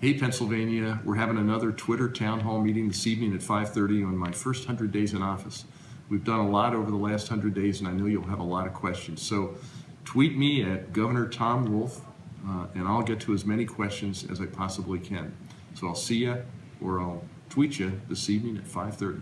Hey, Pennsylvania, we're having another Twitter town hall meeting this evening at 5:30 on my first 100 days in office. We've done a lot over the last 100 days, and I know you'll have a lot of questions. So tweet me at Governor Tom Wolf, uh, and I'll get to as many questions as I possibly can. So I'll see you, or I'll tweet you this evening at 5:30.